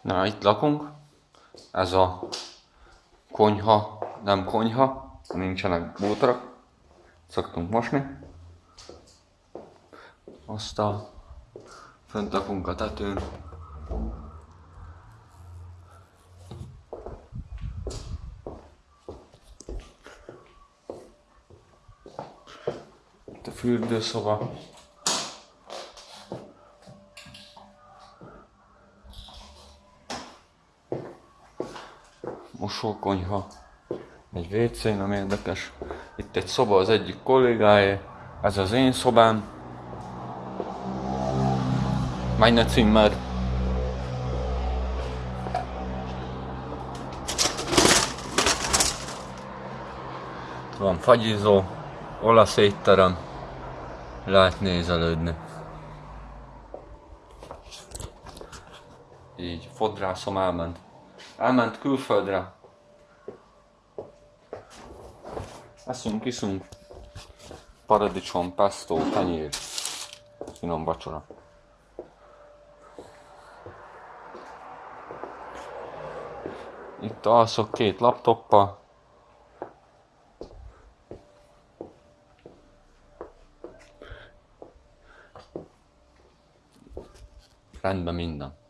Na, itt lakunk. Ez a konyha, nem konyha, nincsenek bútorak. Szoktunk mosni. Azt a fönt lakunk a tetőn. Itt a fürdőszoba. Mosókonyha, egy WC, nem érdekes. Itt egy szoba az egyik kollégáé, ez az én szobám. Meine Zimmer. Van fagyizó, olasz étterem, lehet nézelődni. Így, fodrászom elment. Elment külföldre. Eszünk, iszunk. Paradicsom, pesto, tenyér. Finom vacsora. Itt alszok két laptoppal. Rendben minden.